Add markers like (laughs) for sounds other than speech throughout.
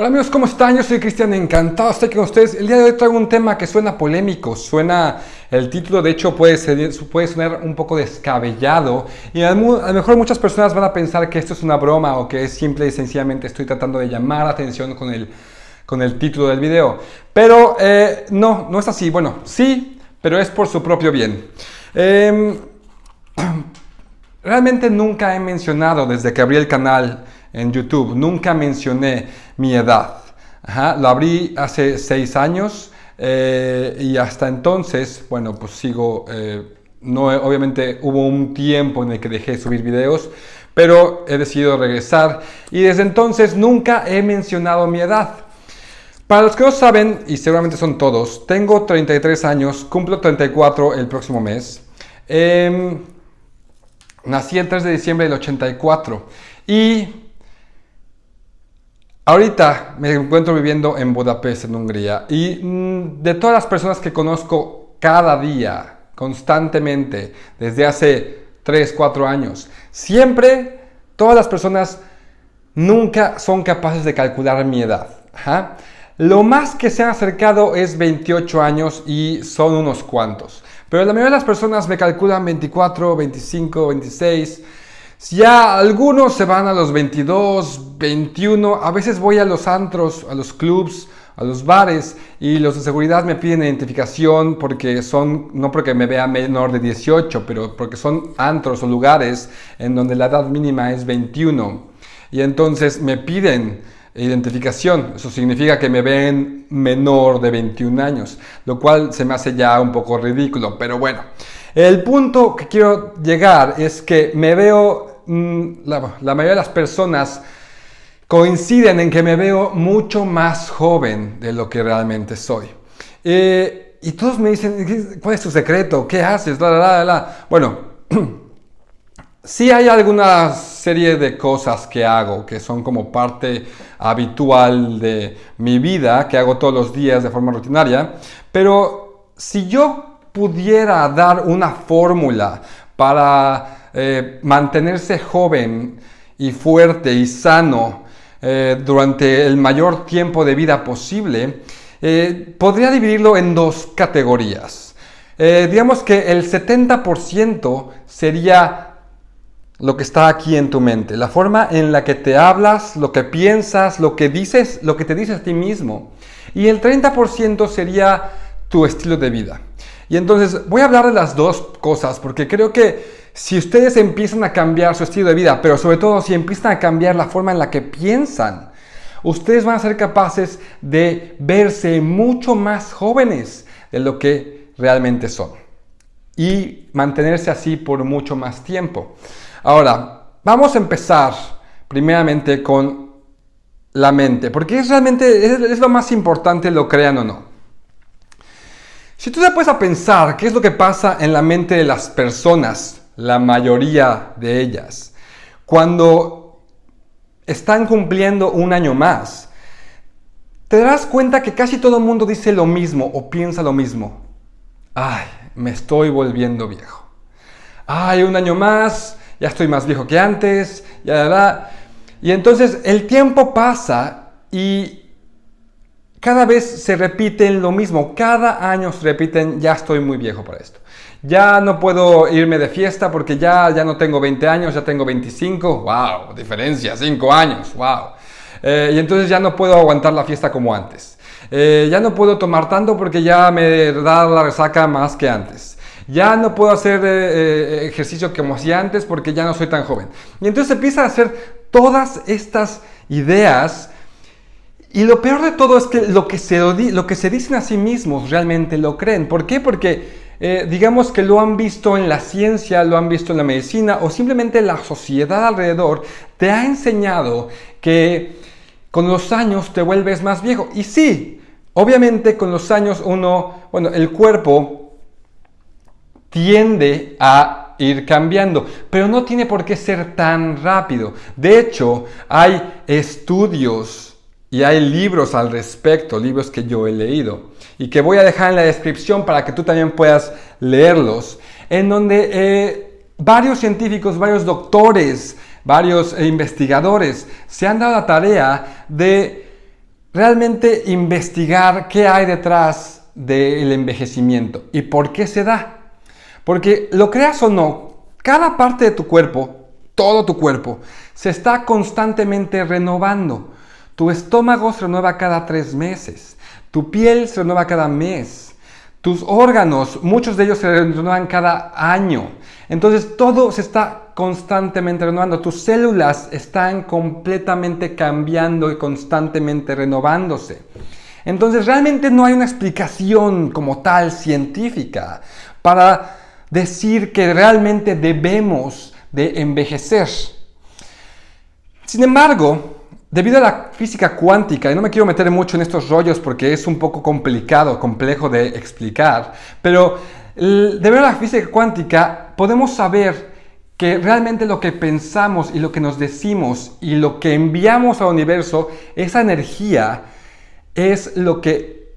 Hola amigos, ¿cómo están? Yo soy Cristian, encantado de estar con ustedes. El día de hoy traigo un tema que suena polémico, suena, el título de hecho puede, ser, sonar un poco descabellado y a lo mejor muchas personas van a pensar que esto es una broma o que es simple y sencillamente estoy tratando de llamar atención con el, con el título del video. Pero eh, no, no es así. Bueno, sí, pero es por su propio bien. Em, (clears throat) realmente nunca he mencionado desde que abrí el canal en YouTube. Nunca mencioné mi edad. lo abrí hace seis años eh, y hasta entonces, bueno, pues sigo, eh, no, obviamente hubo un tiempo en el que dejé de subir videos, pero he decidido regresar y desde entonces nunca he mencionado mi edad. Para los que no saben, y seguramente son todos, tengo 33 años, cumplo 34 el próximo mes. Em, nací el 3 de diciembre del 84 y Ahorita me encuentro viviendo en Budapest, en Hungría, y mm, de todas las personas que conozco cada día, constantemente, desde hace 3, 4 años, siempre todas las personas nunca son capaces de calcular mi edad. Lo más que se han acercado es 28 años y son unos cuantos. Pero la mayoría de las personas me calculan 24, 25, 26. Ya algunos se van a los 22, 21, a veces voy a los antros, a los clubs, a los bares y los de seguridad me piden identificación porque son, no porque me vea menor de 18, pero porque son antros o lugares en donde la edad mínima es 21. Y entonces me piden identificación, eso significa que me ven menor de 21 años, lo cual se me hace ya un poco ridículo, pero bueno. El punto que quiero llegar es que me veo Mm, la, mayoría de las personas coinciden en que me veo mucho más joven de lo que realmente soy. Eh, y todos me dicen, ¿cuál es tu secreto? ¿Qué haces? Bueno, (clears throat) sí hay alguna serie de cosas que hago que son como parte habitual de mi vida, que hago todos los días de forma rutinaria, pero si yo pudiera dar una fórmula para eh, mantenerse joven y fuerte y sano eh, durante el mayor tiempo de vida posible, eh, podría dividirlo en dos categorías. digamos que el 70% sería lo que está aquí en tu mente, la forma en la que te hablas, lo que piensas, lo que dices, lo que te dices a ti mismo. Y el 30% sería tu estilo de vida. Y entonces voy a hablar de las dos cosas porque creo que si ustedes empiezan a cambiar su estilo de vida, pero sobre todo si empiezan a cambiar la forma en la que piensan, ustedes van a ser capaces de verse mucho más jóvenes de lo que realmente son y mantenerse así por mucho más tiempo. Ahora, vamos a empezar primeramente con la mente, porque es realmente es, lo más importante, lo crean o no. Si tú te puedes a pensar qué es lo que pasa en la mente de las personas la mayoría de ellas. Cuando están cumpliendo un año más, te darás cuenta que casi todo el mundo dice lo mismo o piensa lo mismo. Ay, me estoy volviendo viejo. Ay, un año más, ya estoy más viejo que antes, ya, Y entonces el tiempo pasa y cada vez se repiten lo mismo. Cada año se repiten, ya estoy muy viejo para esto. Ya no puedo irme de fiesta porque ya, ya no tengo 20 años, ya tengo 25. ¡Wow! Diferencia, 5 años. ¡Wow! Eh, y entonces ya no puedo aguantar la fiesta como antes. Eh, ya no puedo tomar tanto porque ya me da la resaca más que antes. Ya no puedo hacer eh, ejercicio como hacía antes porque ya no soy tan joven. Y entonces empieza a hacer todas estas ideas. Y lo peor de todo es que lo que se, lo que se dicen a sí mismos realmente lo creen. ¿Por qué? Porque eh, digamos que lo han visto en la ciencia, lo han visto en la medicina o simplemente la sociedad alrededor te ha enseñado que con los años te vuelves más viejo. Y sí, obviamente con los años uno, bueno, el cuerpo tiende a ir cambiando, pero no tiene por qué ser tan rápido. De hecho, hay estudios y hay libros al respecto, libros que yo he leído y que voy a dejar en la descripción para que tú también puedas leerlos, en donde eh, varios científicos, varios doctores, varios investigadores se han dado la tarea de realmente investigar qué hay detrás del envejecimiento y por qué se da. Porque lo creas o no, cada parte de tu cuerpo, todo tu cuerpo, se está constantemente renovando. Tu estómago se renueva cada tres meses, tu piel se renueva cada mes, tus órganos, muchos de ellos se renuevan cada año. Entonces todo se está constantemente renovando. Tus células están completamente cambiando y constantemente renovándose. Entonces realmente no hay una explicación como tal científica para decir que realmente debemos de envejecer. Sin embargo, debido a la física cuántica, y no me quiero meter mucho en estos rollos porque es un poco complicado, complejo de explicar, pero debido a la física cuántica podemos saber que realmente lo que pensamos y lo que nos decimos y lo que enviamos al universo, esa energía es lo que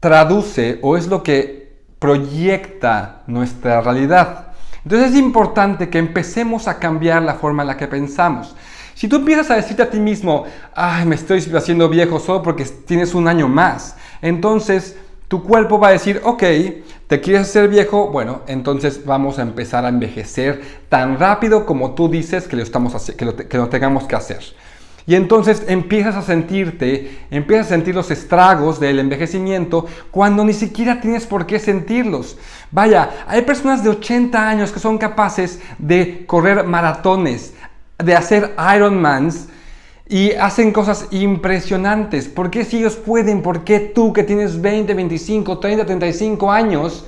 traduce o es lo que proyecta nuestra realidad. Entonces es importante que empecemos a cambiar la forma en la que pensamos. Si tú empiezas a decirte a ti mismo, ay, me estoy haciendo viejo solo porque tienes un año más, entonces tu cuerpo va a decir, ok, ¿te quieres hacer viejo? Bueno, entonces vamos a empezar a envejecer tan rápido como tú dices que lo, estamos que lo, que lo tengamos que hacer. Y entonces empiezas a sentirte, empiezas a sentir los estragos del envejecimiento cuando ni siquiera tienes por qué sentirlos. Vaya, hay personas de 80 años que son capaces de correr maratones, de hacer Ironmans y hacen cosas impresionantes. ¿Por qué si ellos pueden? ¿Por qué tú que tienes 20, 25, 30, 35 años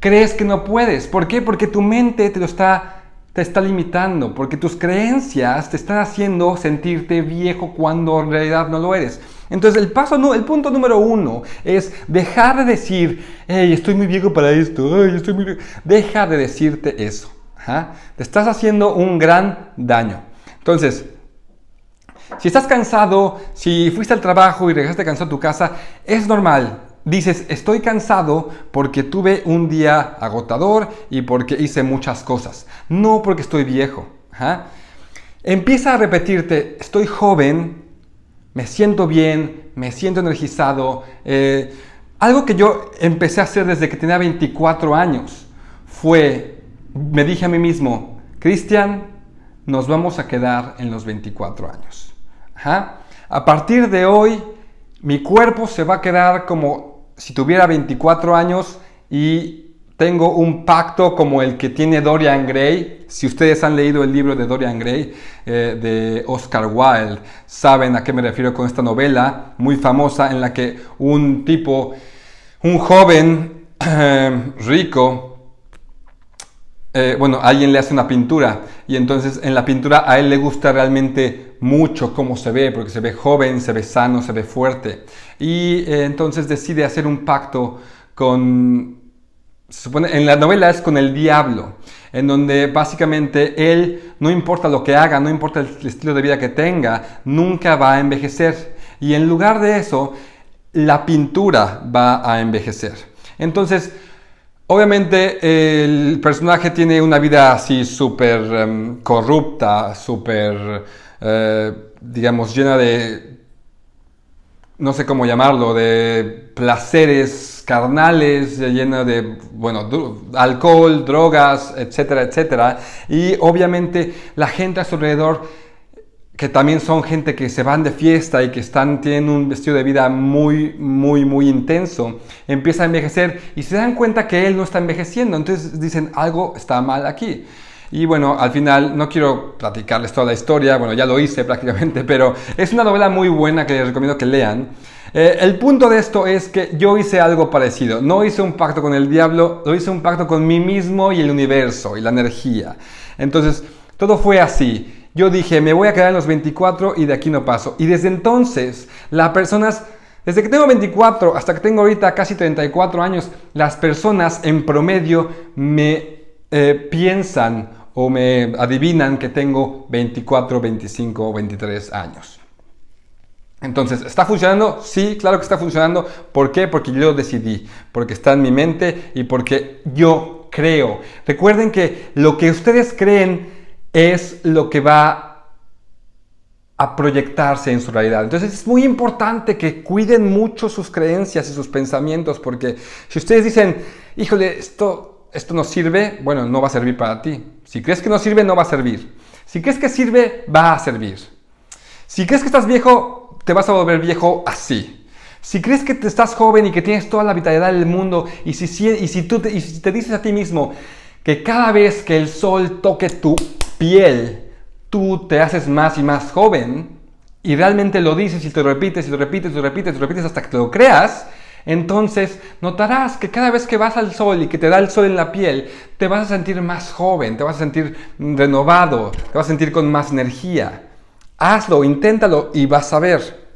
crees que no puedes? ¿Por qué? Porque tu mente te lo está, te está limitando, porque tus creencias te están haciendo sentirte viejo cuando en realidad no lo eres. Entonces el paso, el punto número uno es dejar de decir, hey, estoy muy viejo para esto, hey, estoy muy viejo. Deja de decirte eso. Te estás haciendo un gran daño. Entonces, si estás cansado, si fuiste al trabajo y regresaste cansado a tu casa, es normal. Dices, estoy cansado porque tuve un día agotador y porque hice muchas cosas, no porque estoy viejo. Empieza a repetirte, estoy joven, me siento bien, me siento energizado. Eh, algo que yo empecé a hacer desde que tenía 24 años fue, me dije a mí mismo, Cristian, nos vamos a quedar en los 24 años. A partir de hoy, mi cuerpo se va a quedar como si tuviera 24 años y tengo un pacto como el que tiene Dorian Gray. Si ustedes han leído el libro de Dorian Gray eh, de Oscar Wilde, saben a qué me refiero con esta novela muy famosa en la que un tipo, un joven (clears throat) rico, eh, bueno, alguien le hace una pintura y entonces en la pintura a él le gusta realmente mucho cómo se ve, porque se ve joven, se ve sano, se ve fuerte. Y eh, entonces decide hacer un pacto con, se supone, en la novela es con el diablo, en donde básicamente él, no importa lo que haga, no importa el estilo de vida que tenga, nunca va a envejecer. Y en lugar de eso, la pintura va a envejecer. Entonces, Obviamente el personaje tiene una vida así súper em, corrupta, súper, eh, digamos, llena de, no sé cómo llamarlo, de placeres carnales, llena de, bueno, alcohol, drogas, etcétera, etcétera. Y obviamente la gente a su alrededor que también son gente que se van de fiesta y que están, tienen un vestido de vida muy, muy, muy intenso, empieza a envejecer y se dan cuenta que él no está envejeciendo, entonces dicen algo está mal aquí. Y bueno, al final no quiero platicarles toda la historia, bueno, ya lo hice (laughs) prácticamente, pero es una novela muy buena que les recomiendo que lean. Eh, el punto de esto es que yo hice algo parecido, no hice un pacto con el diablo, lo hice un pacto con mí mismo y el universo y la energía. Entonces, todo fue así. Yo dije, me voy a quedar en los 24 y de aquí no paso. Y desde entonces, las personas, desde que tengo 24 hasta que tengo ahorita casi 34 años, las personas en promedio me eh, piensan o me adivinan que tengo 24, 25 o 23 años. Entonces, ¿está funcionando? Sí, claro que está funcionando. ¿Por qué? Porque yo decidí, porque está en mi mente y porque yo creo. Recuerden que lo que ustedes creen es lo que va a proyectarse en su realidad. Entonces es muy importante que cuiden mucho sus creencias y sus pensamientos, porque si ustedes dicen, híjole, esto, esto no sirve, bueno, no va a servir para ti. Si crees que no sirve, no va a servir. Si crees que sirve, va a servir. Si crees que estás viejo, te vas a volver viejo así. Si crees que te estás joven y que tienes toda la vitalidad del mundo, y si, y si tú y si te dices a ti mismo que cada vez que el sol toque tu piel, tú te haces más y más joven y realmente lo dices y te lo repites y lo repites y lo repites y lo repites hasta que te lo creas, entonces notarás que cada vez que vas al sol y que te da el sol en la piel, te vas a sentir más joven, te vas a sentir renovado, te vas a sentir con más energía. Hazlo, inténtalo y vas a ver.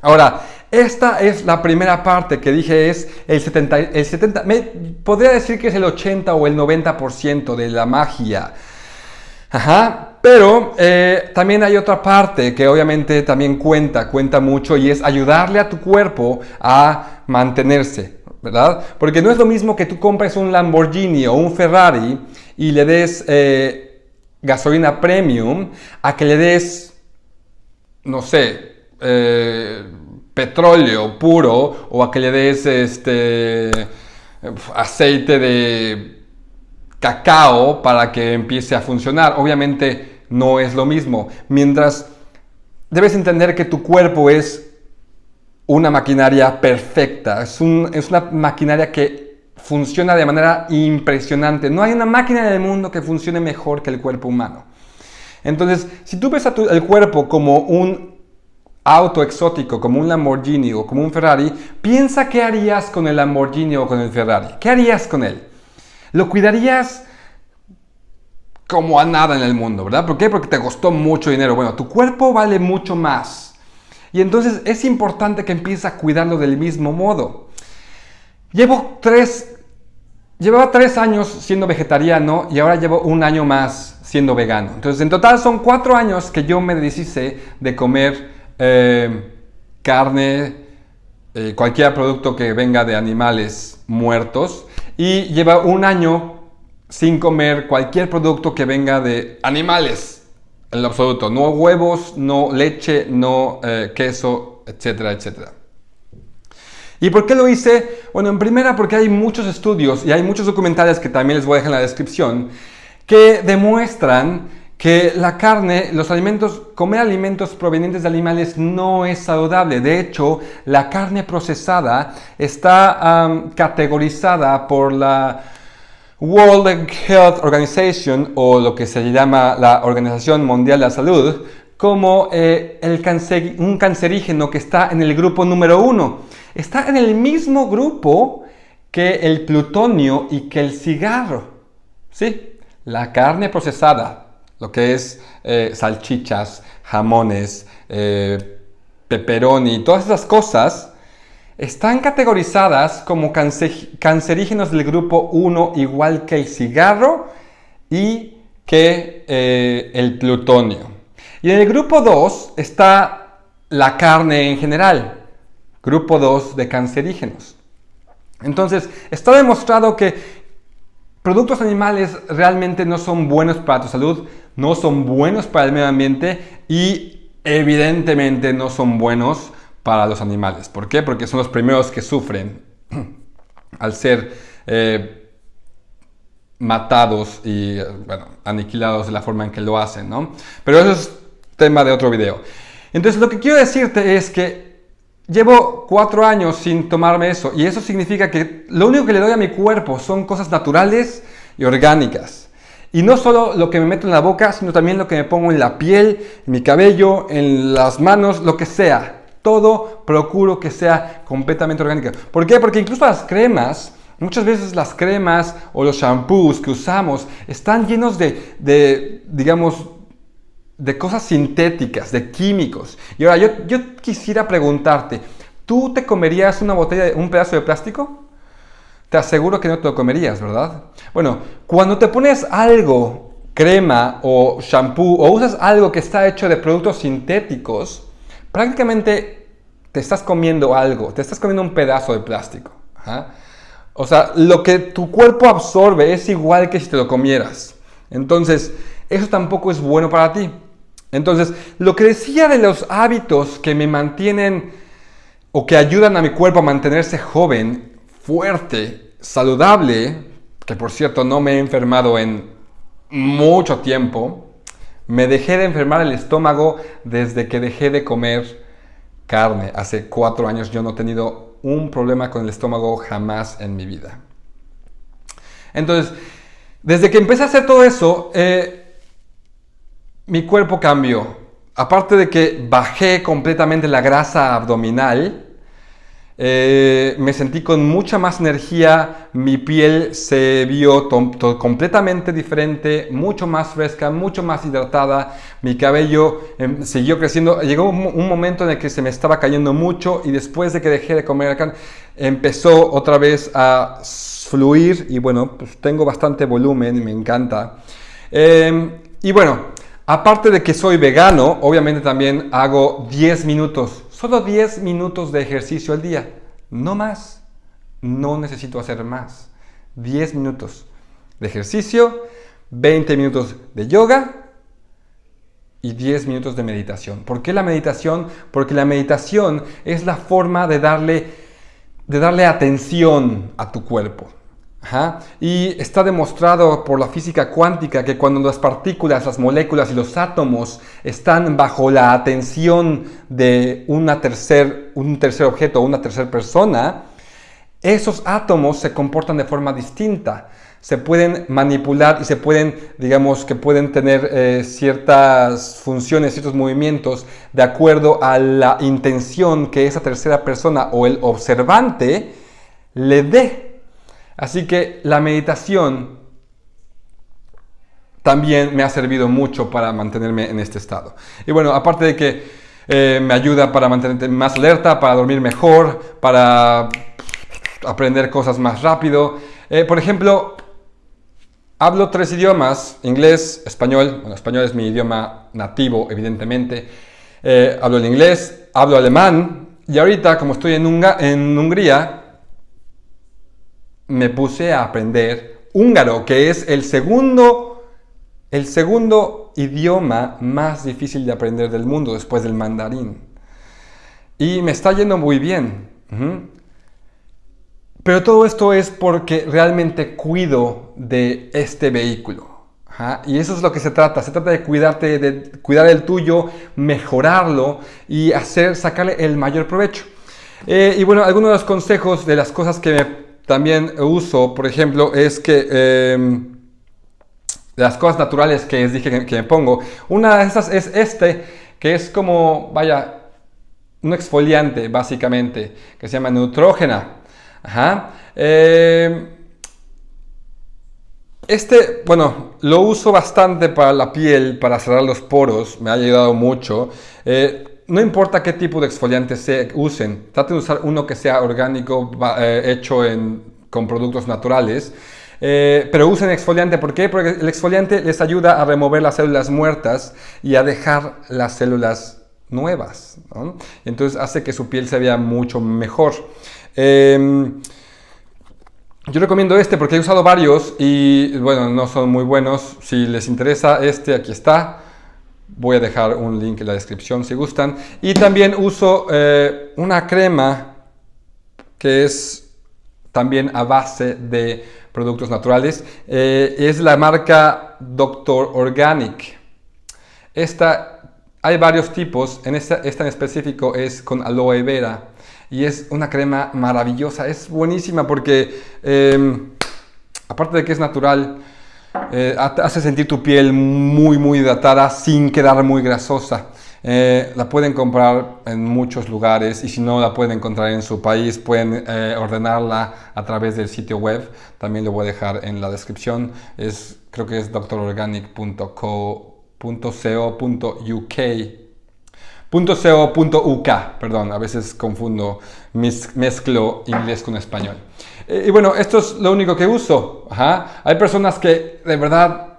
Ahora, esta es la primera parte que dije es el 70, el 70 me, podría decir que es el 80 o el 90% de la magia. Ajá, pero eh, también hay otra parte que obviamente también cuenta, cuenta mucho y es ayudarle a tu cuerpo a mantenerse, ¿verdad? Porque no es lo mismo que tú compres un Lamborghini o un Ferrari y le des eh, gasolina premium a que le des, no sé, eh, petróleo puro o a que le des este aceite de cacao para que empiece a funcionar. Obviamente no es lo mismo. Mientras debes entender que tu cuerpo es una maquinaria perfecta, es, una maquinaria que funciona de manera impresionante. No hay una máquina en el mundo que funcione mejor que el cuerpo humano. Entonces, si tú ves a el cuerpo como un auto exótico, como un Lamborghini o como un Ferrari, piensa qué harías con el Lamborghini o con el Ferrari. ¿Qué harías con él? ¿Lo cuidarías como a nada en el mundo, ¿verdad? ¿Por qué? Porque te costó mucho dinero. Bueno, tu cuerpo vale mucho más. Y entonces es importante que empieces a cuidarlo del mismo modo. Llevo tres, llevaba tres años siendo vegetariano y ahora llevo un año más siendo vegano. Entonces en total son cuatro años que yo me deshice de comer eh, carne, eh, cualquier producto que venga de animales muertos y lleva un año sin comer cualquier producto que venga de animales, en lo absoluto. No huevos, no leche, no eh, queso, etcétera, etcétera. ¿Y por qué lo hice? Bueno, en primera porque hay muchos estudios y hay muchos documentales que también les voy a dejar en la descripción que demuestran que la carne, los alimentos, comer alimentos provenientes de animales no es saludable. De hecho, la carne procesada está categorizada por la World Health Organization o lo que se llama la Organización Mundial de la Salud como eh, un cancerígeno que está en el grupo número uno. Está en el mismo grupo que el plutonio y que el cigarro. ¿Sí? La carne procesada, lo que es eh, salchichas, jamones, eh, pepperoni, todas esas cosas, están categorizadas como cancerígenos del grupo 1 igual que el cigarro y que eh, el plutonio. Y en el grupo 2 está la carne en general, grupo 2 de cancerígenos. Entonces, está demostrado que productos animales realmente no son buenos para tu salud, no son buenos para el medio ambiente y evidentemente no son buenos para los animales. ¿Por qué? Porque son los primeros que sufren (clears throat) al ser eh, matados y bueno, aniquilados de la forma en que lo hacen, ¿no? Pero eso es tema de otro video. Entonces lo que quiero decirte es que llevo cuatro años sin tomarme eso y eso significa que lo único que le doy a mi cuerpo son cosas naturales y orgánicas. Y no solo lo que me meto en la boca, sino también lo que me pongo en la piel, en mi cabello, en las manos, lo que sea. Todo procuro que sea completamente orgánico. ¿Por qué? Porque incluso las cremas, muchas veces las cremas o los shampoos que usamos están llenos de, digamos, de cosas sintéticas, de químicos. Y ahora yo, yo quisiera preguntarte, ¿tú te comerías una botella, un pedazo de plástico? Te aseguro que no te lo comerías, ¿verdad? Bueno, cuando te pones algo, crema o shampoo, o usas algo que está hecho de productos sintéticos, prácticamente te estás comiendo algo, te estás comiendo un pedazo de plástico. O sea, lo que tu cuerpo absorbe es igual que si te lo comieras. Entonces, eso tampoco es bueno para ti. Entonces, lo que decía de los hábitos que me mantienen o que ayudan a mi cuerpo a mantenerse joven, fuerte, saludable, que por cierto no me he enfermado en mucho tiempo, me dejé de enfermar el estómago desde que dejé de comer carne. Hace cuatro años yo no he tenido un problema con el estómago jamás en mi vida. Entonces, desde que empecé a hacer todo eso, eh, mi cuerpo cambió. Aparte de que bajé completamente la grasa abdominal, eh, me sentí con mucha más energía, mi piel se vio completamente diferente, mucho más fresca, mucho más hidratada, mi cabello em, siguió creciendo, llegó un, momento en el que se me estaba cayendo mucho y después de que dejé de comer acá, empezó otra vez a fluir y bueno, pues tengo bastante volumen me encanta. Em, y bueno, aparte de que soy vegano, obviamente también hago 10 minutos Solo 10 minutos de ejercicio al día, no más. No necesito hacer más. 10 minutos de ejercicio, 20 minutos de yoga y 10 minutos de meditación. ¿Por qué la meditación? Porque la meditación es la forma de darle, de darle atención a tu cuerpo. Y está demostrado por la física cuántica que cuando las partículas, las moléculas y los átomos están bajo la atención de una tercer, un tercer objeto o una tercera persona, esos átomos se comportan de forma distinta. Se pueden manipular y se pueden, digamos, que pueden tener eh, ciertas funciones, ciertos movimientos de acuerdo a la intención que esa tercera persona o el observante le dé Así que la meditación también me ha servido mucho para mantenerme en este estado. Y bueno, aparte de que eh, me ayuda para mantenerme más alerta, para dormir mejor, para aprender cosas más rápido. Eh, por ejemplo, hablo tres idiomas, inglés, español. Bueno, español es mi idioma nativo, evidentemente. Eh, hablo el inglés, hablo alemán. Y ahorita, como estoy en Hungría, me puse a aprender húngaro, que es el segundo, el segundo idioma más difícil de aprender del mundo después del mandarín. Y me está yendo muy bien. Pero todo esto es porque realmente cuido de este vehículo. Y eso es lo que se trata. Se trata de cuidarte, de cuidar el tuyo, mejorarlo y hacer, sacarle el mayor provecho. Eh, y bueno, algunos de los consejos de las cosas que me también uso, por ejemplo, es que em, las cosas naturales que les dije que, me pongo, una de esas es este, que es como, vaya, un exfoliante básicamente, que se llama Neutrógena. Em, este, bueno, lo uso bastante para la piel, para cerrar los poros, me ha ayudado mucho. Eh, no importa qué tipo de exfoliante se usen, traten de usar uno que sea orgánico, eh, hecho con productos naturales. Eh, pero usen exfoliante, ¿por qué? Porque el exfoliante les ayuda a remover las células muertas y a dejar las células nuevas. Entonces hace que su piel se vea mucho mejor. Em, yo recomiendo este porque he usado varios y bueno, no son muy buenos. Si les interesa este, aquí está. Voy a dejar un link en la descripción si gustan. Y también uso eh, una crema que es también a base de productos naturales. Eh, es la marca Doctor Organic. Esta, hay varios tipos. En esta, esta en específico es con aloe vera. Y es una crema maravillosa. Es buenísima porque, em, aparte de que es natural, eh, hace sentir tu piel muy muy hidratada sin quedar muy grasosa. Eh, la pueden comprar en muchos lugares y si no la pueden encontrar en su país pueden eh, ordenarla a través del sitio web. También lo voy a dejar en la descripción. Es, creo que es doctororganic.co.uk .co.uk, perdón, a veces confundo, mezclo inglés con español. Eh, y bueno, esto es lo único que uso. Hay personas que de verdad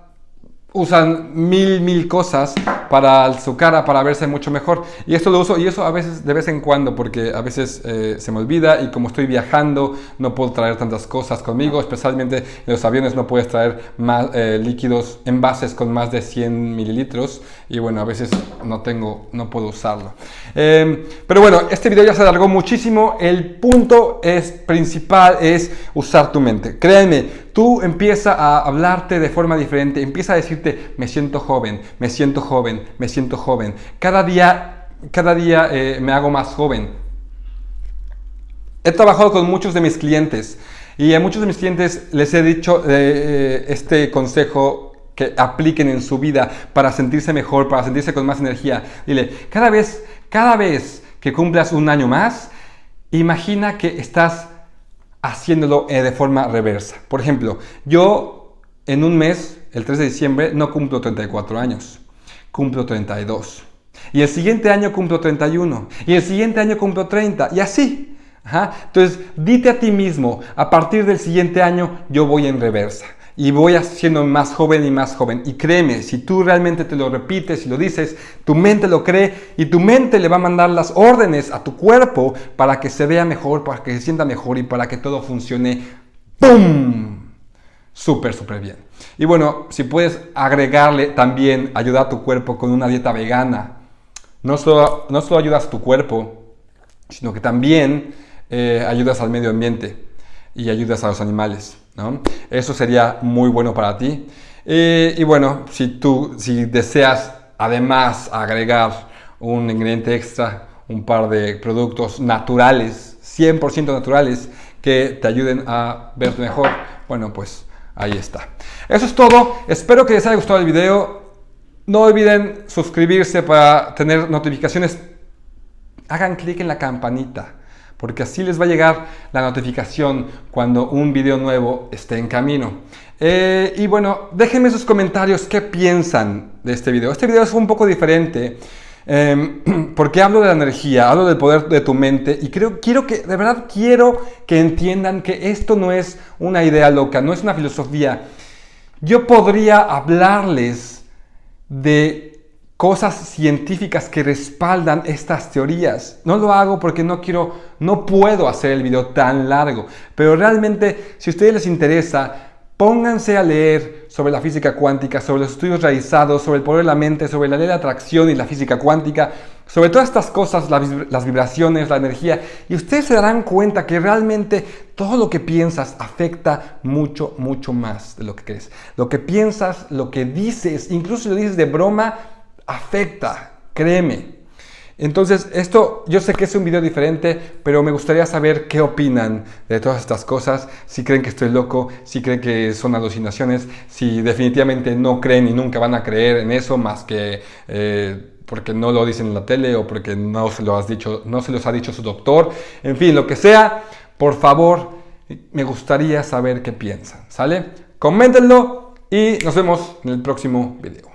usan mil, mil cosas para su cara, para verse mucho mejor. Y esto lo uso, y eso a veces, de vez en cuando, porque a veces eh, se me olvida y como estoy viajando, no puedo traer tantas cosas conmigo, especialmente en los aviones no puedes traer más eh, líquidos, envases con más de 100 mililitros, y bueno, a veces no tengo, no puedo usarlo. Em, pero bueno, este video ya se alargó muchísimo, el punto es, principal es usar tu mente. Créanme, tú empieza a hablarte de forma diferente, empieza a decirte, me siento joven, me siento joven, me siento joven. Cada día, cada día eh, me hago más joven. He trabajado con muchos de mis clientes y a muchos de mis clientes les he dicho eh, este consejo que apliquen en su vida para sentirse mejor, para sentirse con más energía. Dile, cada vez, cada vez que cumplas un año más, imagina que estás haciéndolo eh, de forma reversa. Por ejemplo, yo en un mes, el 3 de diciembre, no cumplo 34 años, cumplo 32. Y el siguiente año cumplo 31. Y el siguiente año cumplo 30. Y así. Entonces, dite a ti mismo, a partir del siguiente año yo voy en reversa y voy haciendo más joven y más joven. Y créeme, si tú realmente te lo repites y lo dices, tu mente lo cree y tu mente le va a mandar las órdenes a tu cuerpo para que se vea mejor, para que se sienta mejor y para que todo funcione ¡pum! Súper, súper bien. Y bueno, si puedes agregarle también ayudar a tu cuerpo con una dieta vegana, no solo, no solo ayudas a tu cuerpo, sino que también eh, ayudas al medio ambiente y ayudas a los animales. Eso sería muy bueno para ti. Y bueno, si tú si deseas además agregar un ingrediente extra, un par de productos naturales, 100% naturales, que te ayuden a verte mejor, bueno, pues ahí está. Eso es todo. Espero que les haya gustado el video. No olviden suscribirse para tener notificaciones. Hagan clic en la campanita porque así les va a llegar la notificación cuando un video nuevo esté en camino. Eh, y bueno, déjenme sus comentarios qué piensan de este video. Este video es un poco diferente em, (clears throat) porque hablo de la energía, hablo del poder de tu mente y creo, quiero que, de verdad quiero que entiendan que esto no es una idea loca, no es una filosofía. Yo podría hablarles de cosas científicas que respaldan estas teorías. No lo hago porque no quiero, no puedo hacer el video tan largo, pero realmente si a ustedes les interesa, pónganse a leer sobre la física cuántica, sobre los estudios realizados, sobre el poder de la mente, sobre la ley de atracción y la física cuántica, sobre todas estas cosas, las vibraciones, la energía, y ustedes se darán cuenta que realmente todo lo que piensas afecta mucho, mucho más de lo que crees. Lo que piensas, lo que dices, incluso si lo dices de broma, afecta, créeme. Entonces, esto yo sé que es un video diferente, pero me gustaría saber qué opinan de todas estas cosas, si creen que estoy loco, si creen que son alucinaciones, si definitivamente no creen y nunca van a creer en eso más que eh, porque no lo dicen en la tele o porque no se, lo has dicho, no se los ha dicho su doctor, en fin, lo que sea, por favor, me gustaría saber qué piensan, ¿sale? Coméntenlo y nos vemos en el próximo video.